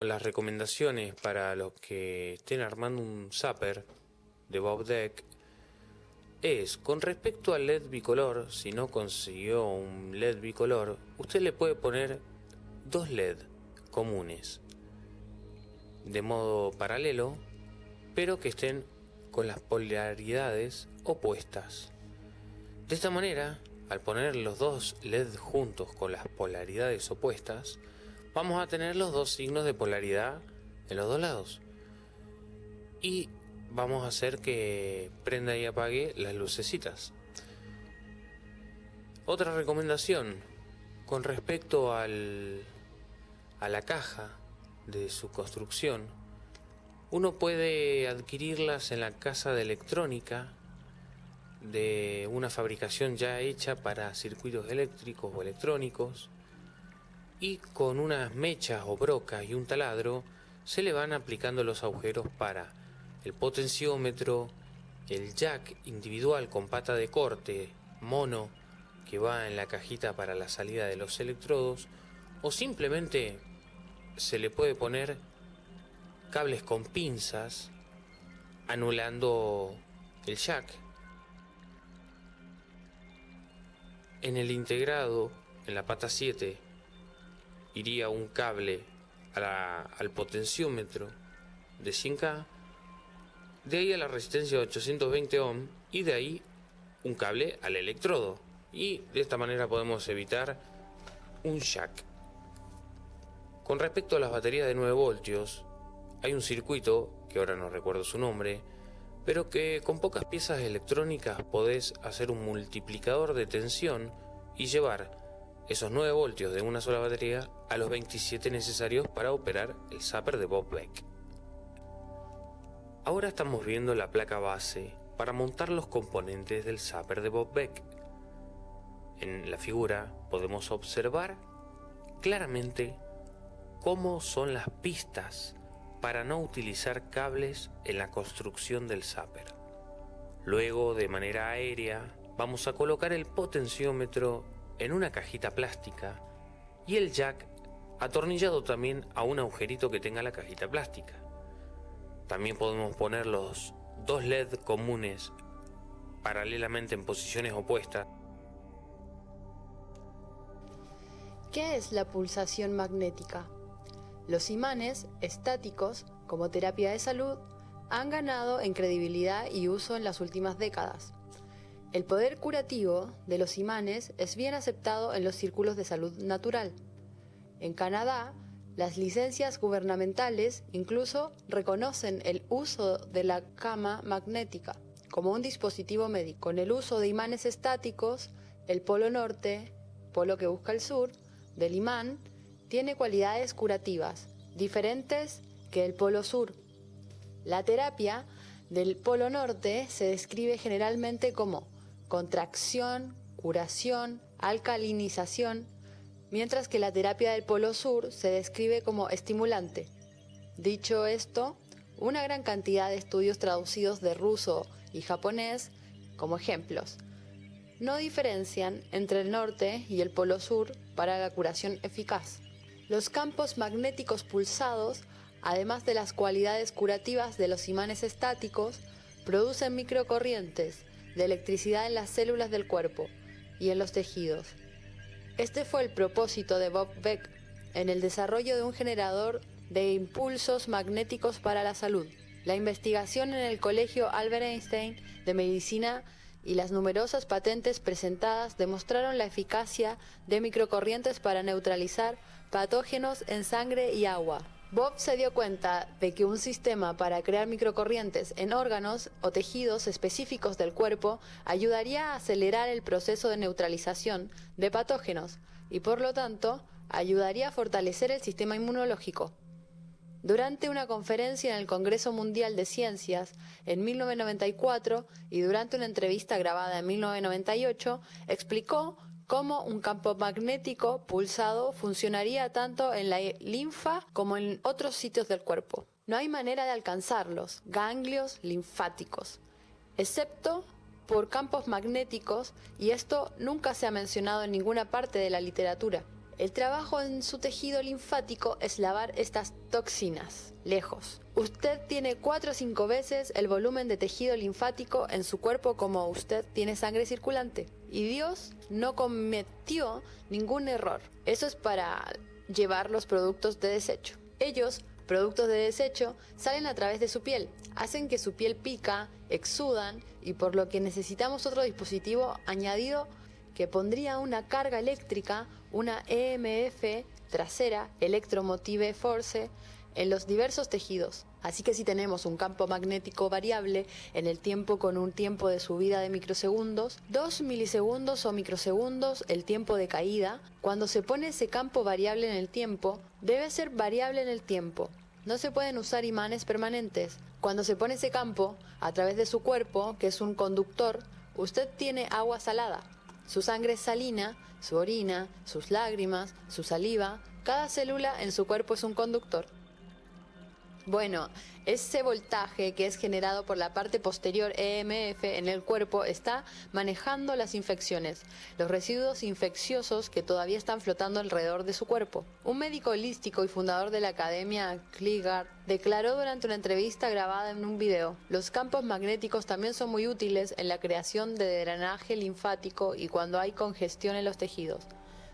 Las recomendaciones para los que estén armando un zapper de Bob Deck es con respecto al LED bicolor, si no consiguió un LED bicolor, usted le puede poner dos LED comunes de modo paralelo, pero que estén con las polaridades opuestas. De esta manera, al poner los dos LED juntos con las polaridades opuestas, vamos a tener los dos signos de polaridad en los dos lados. Y vamos a hacer que prenda y apague las lucecitas. Otra recomendación con respecto al, a la caja de su construcción. Uno puede adquirirlas en la casa de electrónica de una fabricación ya hecha para circuitos eléctricos o electrónicos y con unas mechas o brocas y un taladro se le van aplicando los agujeros para el potenciómetro, el jack individual con pata de corte mono que va en la cajita para la salida de los electrodos o simplemente se le puede poner cables con pinzas anulando el jack. En el integrado, en la pata 7, iría un cable al potenciómetro de 100K, de ahí a la resistencia de 820 ohm y de ahí un cable al electrodo. Y de esta manera podemos evitar un jack. Con respecto a las baterías de 9 voltios, hay un circuito, que ahora no recuerdo su nombre, pero que con pocas piezas electrónicas podés hacer un multiplicador de tensión y llevar esos 9 voltios de una sola batería a los 27 necesarios para operar el zapper de Bob Beck. Ahora estamos viendo la placa base para montar los componentes del zapper de Bob Beck. En la figura podemos observar claramente cómo son las pistas para no utilizar cables en la construcción del zapper. Luego, de manera aérea, vamos a colocar el potenciómetro en una cajita plástica y el jack atornillado también a un agujerito que tenga la cajita plástica. También podemos poner los dos LED comunes paralelamente en posiciones opuestas. ¿Qué es la pulsación magnética? Los imanes estáticos, como terapia de salud, han ganado en credibilidad y uso en las últimas décadas. El poder curativo de los imanes es bien aceptado en los círculos de salud natural. En Canadá, las licencias gubernamentales incluso reconocen el uso de la cama magnética como un dispositivo médico. Con el uso de imanes estáticos, el polo norte, polo que busca el sur, del imán, tiene cualidades curativas, diferentes que el polo sur. La terapia del polo norte se describe generalmente como contracción, curación, alcalinización, mientras que la terapia del polo sur se describe como estimulante. Dicho esto, una gran cantidad de estudios traducidos de ruso y japonés como ejemplos no diferencian entre el norte y el polo sur para la curación eficaz. Los campos magnéticos pulsados, además de las cualidades curativas de los imanes estáticos, producen microcorrientes de electricidad en las células del cuerpo y en los tejidos. Este fue el propósito de Bob Beck en el desarrollo de un generador de impulsos magnéticos para la salud. La investigación en el Colegio Albert Einstein de Medicina y las numerosas patentes presentadas demostraron la eficacia de microcorrientes para neutralizar patógenos en sangre y agua. Bob se dio cuenta de que un sistema para crear microcorrientes en órganos o tejidos específicos del cuerpo ayudaría a acelerar el proceso de neutralización de patógenos y por lo tanto ayudaría a fortalecer el sistema inmunológico. Durante una conferencia en el Congreso Mundial de Ciencias en 1994 y durante una entrevista grabada en 1998, explicó cómo un campo magnético pulsado funcionaría tanto en la linfa como en otros sitios del cuerpo. No hay manera de alcanzarlos, ganglios linfáticos, excepto por campos magnéticos y esto nunca se ha mencionado en ninguna parte de la literatura. El trabajo en su tejido linfático es lavar estas toxinas lejos. Usted tiene 4 o 5 veces el volumen de tejido linfático en su cuerpo como usted tiene sangre circulante. Y Dios no cometió ningún error. Eso es para llevar los productos de desecho. Ellos, productos de desecho, salen a través de su piel, hacen que su piel pica, exudan y por lo que necesitamos otro dispositivo añadido que pondría una carga eléctrica, una EMF trasera, Electromotive Force, en los diversos tejidos. Así que si tenemos un campo magnético variable en el tiempo con un tiempo de subida de microsegundos, 2 milisegundos o microsegundos el tiempo de caída, cuando se pone ese campo variable en el tiempo, debe ser variable en el tiempo. No se pueden usar imanes permanentes. Cuando se pone ese campo, a través de su cuerpo, que es un conductor, usted tiene agua salada. Su sangre es salina, su orina, sus lágrimas, su saliva, cada célula en su cuerpo es un conductor. Bueno, ese voltaje que es generado por la parte posterior EMF en el cuerpo está manejando las infecciones, los residuos infecciosos que todavía están flotando alrededor de su cuerpo. Un médico holístico y fundador de la Academia Kligar declaró durante una entrevista grabada en un video, los campos magnéticos también son muy útiles en la creación de drenaje linfático y cuando hay congestión en los tejidos,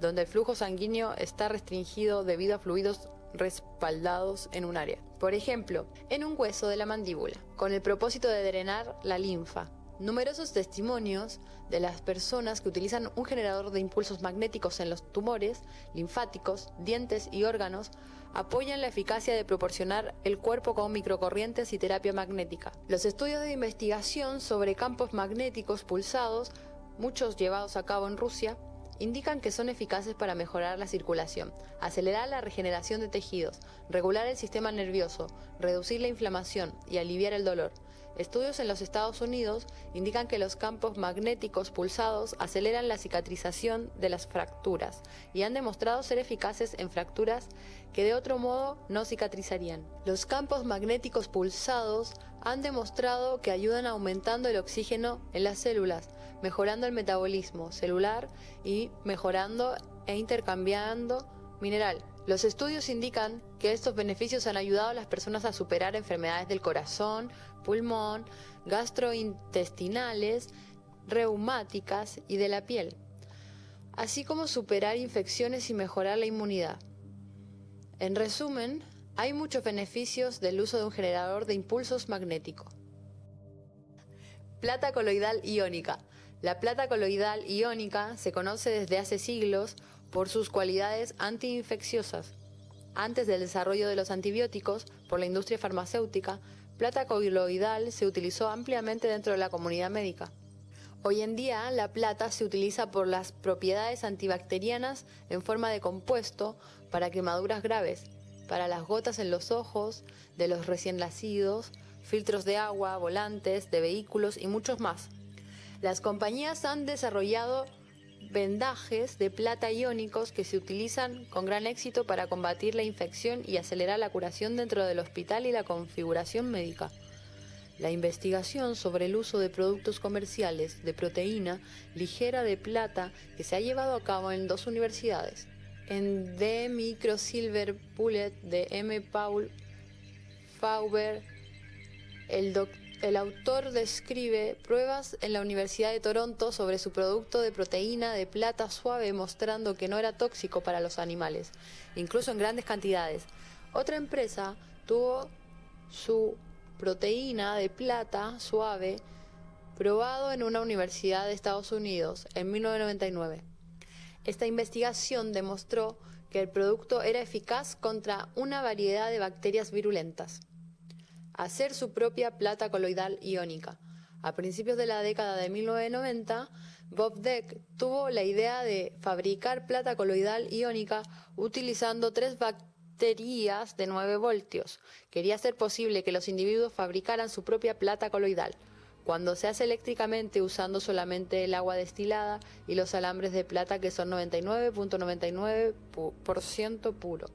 donde el flujo sanguíneo está restringido debido a fluidos respaldados en un área. Por ejemplo, en un hueso de la mandíbula, con el propósito de drenar la linfa. Numerosos testimonios de las personas que utilizan un generador de impulsos magnéticos en los tumores, linfáticos, dientes y órganos apoyan la eficacia de proporcionar el cuerpo con microcorrientes y terapia magnética. Los estudios de investigación sobre campos magnéticos pulsados, muchos llevados a cabo en Rusia, indican que son eficaces para mejorar la circulación, acelerar la regeneración de tejidos, regular el sistema nervioso, reducir la inflamación y aliviar el dolor. Estudios en los Estados Unidos indican que los campos magnéticos pulsados aceleran la cicatrización de las fracturas y han demostrado ser eficaces en fracturas que de otro modo no cicatrizarían. Los campos magnéticos pulsados han demostrado que ayudan aumentando el oxígeno en las células, mejorando el metabolismo celular y mejorando e intercambiando mineral. Los estudios indican que estos beneficios han ayudado a las personas a superar enfermedades del corazón, pulmón, gastrointestinales, reumáticas y de la piel, así como superar infecciones y mejorar la inmunidad. En resumen, hay muchos beneficios del uso de un generador de impulsos magnético. Plata coloidal iónica. La plata coloidal iónica se conoce desde hace siglos por sus cualidades antiinfecciosas. Antes del desarrollo de los antibióticos por la industria farmacéutica, plata coloidal se utilizó ampliamente dentro de la comunidad médica. Hoy en día la plata se utiliza por las propiedades antibacterianas en forma de compuesto para quemaduras graves, para las gotas en los ojos de los recién nacidos, filtros de agua, volantes de vehículos y muchos más. Las compañías han desarrollado vendajes de plata iónicos que se utilizan con gran éxito para combatir la infección y acelerar la curación dentro del hospital y la configuración médica. La investigación sobre el uso de productos comerciales de proteína ligera de plata que se ha llevado a cabo en dos universidades. En The Microsilver Bullet de M. Paul Fauber, el doctor el autor describe pruebas en la Universidad de Toronto sobre su producto de proteína de plata suave mostrando que no era tóxico para los animales, incluso en grandes cantidades. Otra empresa tuvo su proteína de plata suave probado en una universidad de Estados Unidos en 1999. Esta investigación demostró que el producto era eficaz contra una variedad de bacterias virulentas hacer su propia plata coloidal iónica. A principios de la década de 1990, Bob Deck tuvo la idea de fabricar plata coloidal iónica utilizando tres baterías de 9 voltios. Quería hacer posible que los individuos fabricaran su propia plata coloidal, cuando se hace eléctricamente usando solamente el agua destilada y los alambres de plata que son 99.99% puro.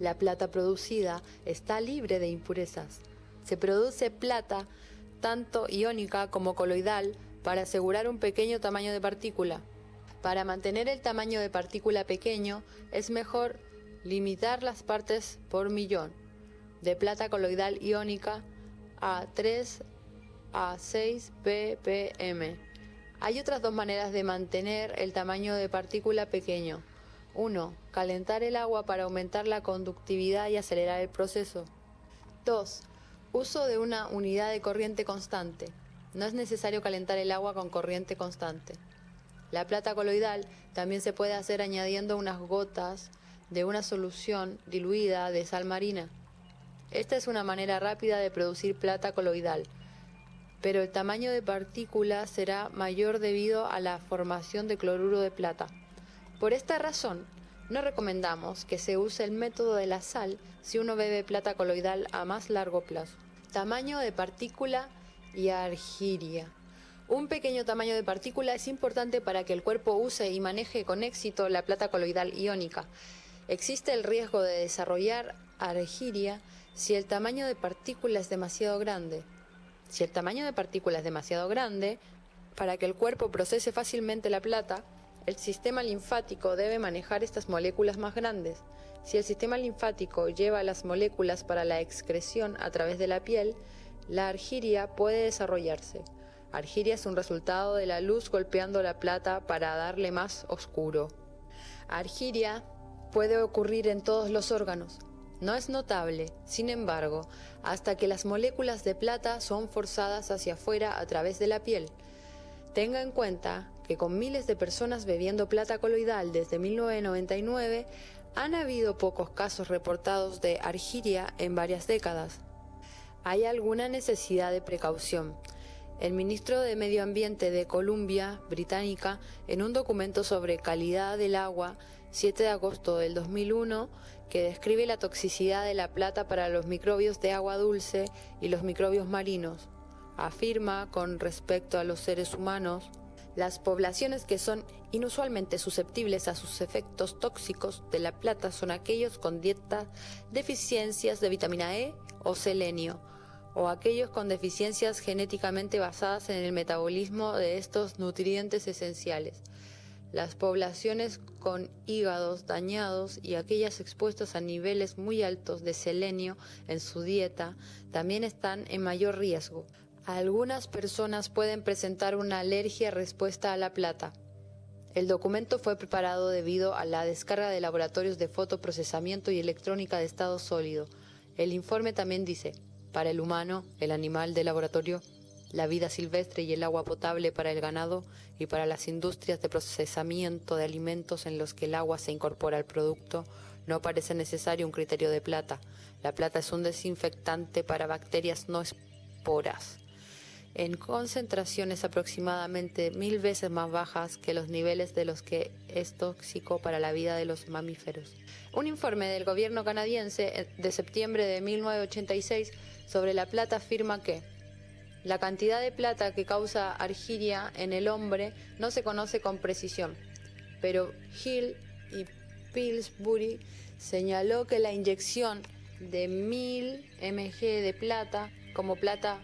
La plata producida está libre de impurezas. Se produce plata, tanto iónica como coloidal, para asegurar un pequeño tamaño de partícula. Para mantener el tamaño de partícula pequeño es mejor limitar las partes por millón de plata coloidal iónica a 3 a 6 ppm. Hay otras dos maneras de mantener el tamaño de partícula pequeño. 1. Calentar el agua para aumentar la conductividad y acelerar el proceso. 2. Uso de una unidad de corriente constante. No es necesario calentar el agua con corriente constante. La plata coloidal también se puede hacer añadiendo unas gotas de una solución diluida de sal marina. Esta es una manera rápida de producir plata coloidal, pero el tamaño de partícula será mayor debido a la formación de cloruro de plata. Por esta razón, no recomendamos que se use el método de la sal si uno bebe plata coloidal a más largo plazo. Tamaño de partícula y argiria. Un pequeño tamaño de partícula es importante para que el cuerpo use y maneje con éxito la plata coloidal iónica. Existe el riesgo de desarrollar argiria si el tamaño de partícula es demasiado grande. Si el tamaño de partícula es demasiado grande, para que el cuerpo procese fácilmente la plata, el sistema linfático debe manejar estas moléculas más grandes. Si el sistema linfático lleva las moléculas para la excreción a través de la piel, la argiria puede desarrollarse. Argiria es un resultado de la luz golpeando la plata para darle más oscuro. Argiria puede ocurrir en todos los órganos. No es notable, sin embargo, hasta que las moléculas de plata son forzadas hacia afuera a través de la piel. Tenga en cuenta que con miles de personas bebiendo plata coloidal desde 1999, han habido pocos casos reportados de argiria en varias décadas. Hay alguna necesidad de precaución. El ministro de Medio Ambiente de Columbia Británica, en un documento sobre calidad del agua, 7 de agosto del 2001, que describe la toxicidad de la plata para los microbios de agua dulce y los microbios marinos, afirma con respecto a los seres humanos, las poblaciones que son inusualmente susceptibles a sus efectos tóxicos de la plata son aquellos con dietas deficiencias de vitamina E o selenio, o aquellos con deficiencias genéticamente basadas en el metabolismo de estos nutrientes esenciales. Las poblaciones con hígados dañados y aquellas expuestas a niveles muy altos de selenio en su dieta también están en mayor riesgo. Algunas personas pueden presentar una alergia respuesta a la plata. El documento fue preparado debido a la descarga de laboratorios de fotoprocesamiento y electrónica de estado sólido. El informe también dice, para el humano, el animal de laboratorio, la vida silvestre y el agua potable para el ganado y para las industrias de procesamiento de alimentos en los que el agua se incorpora al producto, no parece necesario un criterio de plata. La plata es un desinfectante para bacterias no esporas en concentraciones aproximadamente mil veces más bajas que los niveles de los que es tóxico para la vida de los mamíferos. Un informe del gobierno canadiense eh, de septiembre de 1986 sobre la plata afirma que la cantidad de plata que causa argiria en el hombre no se conoce con precisión, pero Hill y Pillsbury señaló que la inyección de 1000 mg de plata como plata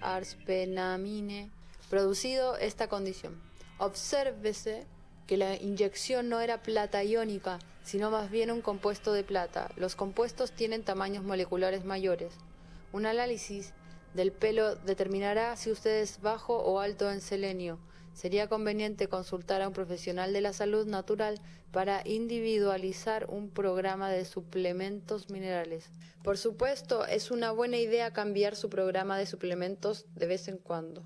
arspenamine producido esta condición. Obsérvese que la inyección no era plata iónica, sino más bien un compuesto de plata. Los compuestos tienen tamaños moleculares mayores. Un análisis del pelo determinará si usted es bajo o alto en selenio. Sería conveniente consultar a un profesional de la salud natural para individualizar un programa de suplementos minerales. Por supuesto, es una buena idea cambiar su programa de suplementos de vez en cuando.